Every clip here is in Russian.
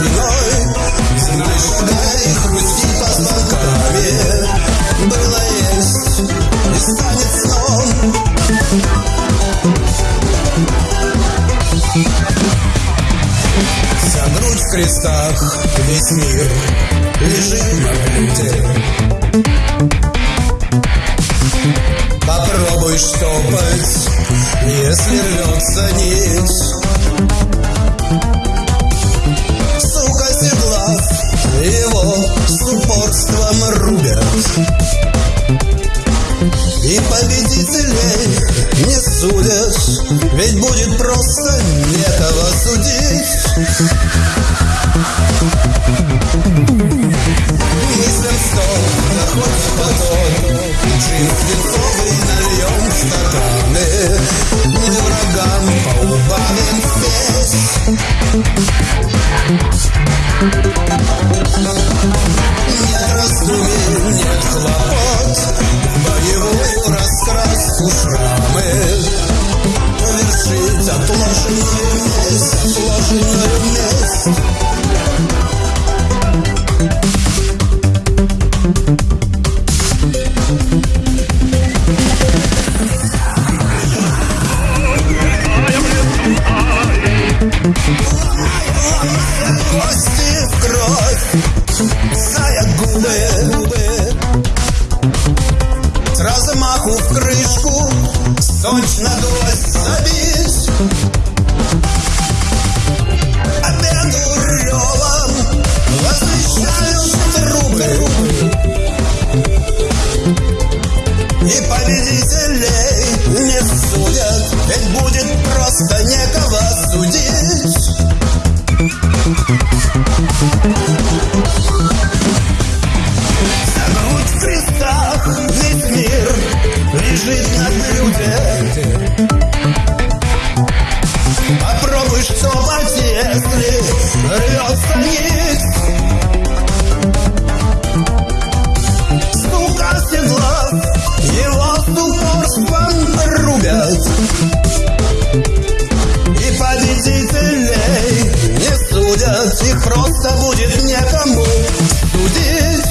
весной Земля и по осколками Было есть и станет сном Вся грудь в крестах, весь мир. Лежит на плите Попробуй штопать, если рвется нить. Судят Ведь будет просто некого судить. Мыслям стол, да хоть потом Джин Вершить отложенную месть Отложенную месть Кости в кровь, зая губы, губы. С размаху в крышку, точно гвоздь забить. И победителей не судят, ведь будет просто некого судить. Загнут в крестах весь мир лежит на блюде Попробуй штопать, если рвется нить. Стука седла, его с упорством рубят И победителей не судят Их просто будет некому судить.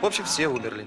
В общем, все умерли.